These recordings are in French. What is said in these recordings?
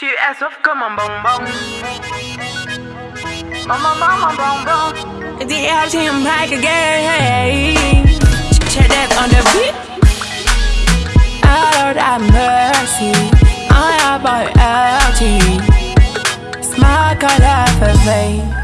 Tu es sauf comme un bonbon. Maman, maman, bonbon. The LTM back again. Check that on the beat. Oh Lord have mercy. I am by LT. Smile color for me.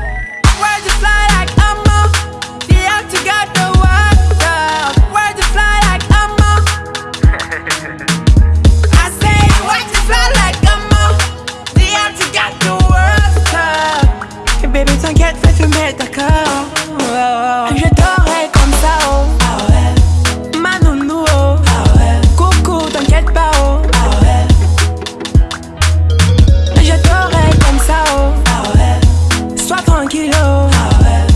Bébé, t'inquiète, fais fumer, d'accord. Je t'aurai comme ça, oh. Ma nounou, oh. Coucou, t'inquiète pas, oh. Je t'aurai comme ça, oh. Sois tranquille, oh.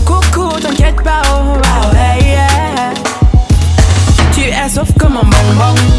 Coucou, t'inquiète pas, oh. yeah. Tu es sauf comme un bonbon.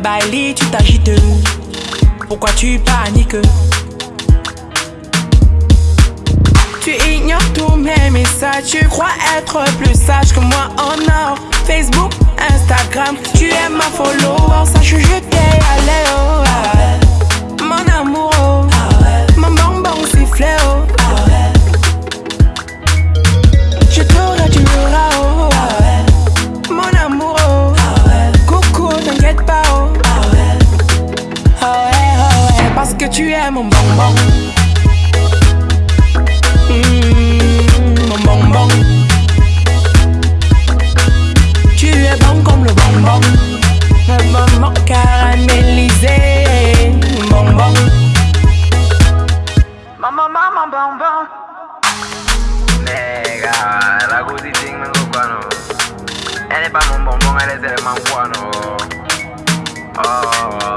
Bailey, tu t'agites. Pourquoi tu paniques? Tu ignores tous mes messages, tu crois être plus sage que moi en or. Facebook, Instagram, tu es ma follower, Nega, la guti ting me guano. Elle est pas mon bonbon, elle est tellement guano. Oh.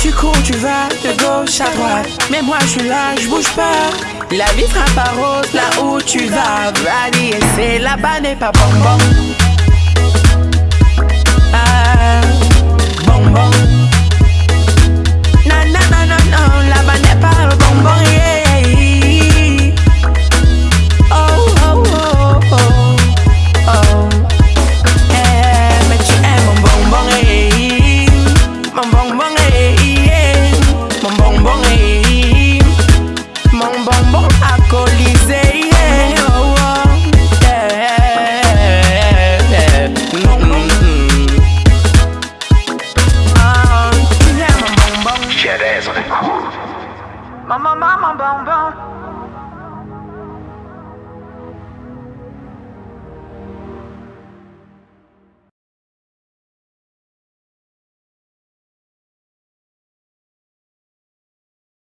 Tu cours, tu vas de gauche à droite. Mais moi je suis là, je bouge pas. La vie sera pas rose là où tu vas. Vas-y, c'est là-bas n'est pas bonbon. Bonbon alcoolisé, yeah. Oh, oh. Yeah, yeah. Mm, mm, mm. Ah, tu es mon bonbon. Cerezo. Maman, maman, bonbon.